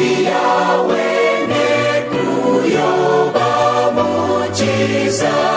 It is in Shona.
siyawe nekuyoba mujisa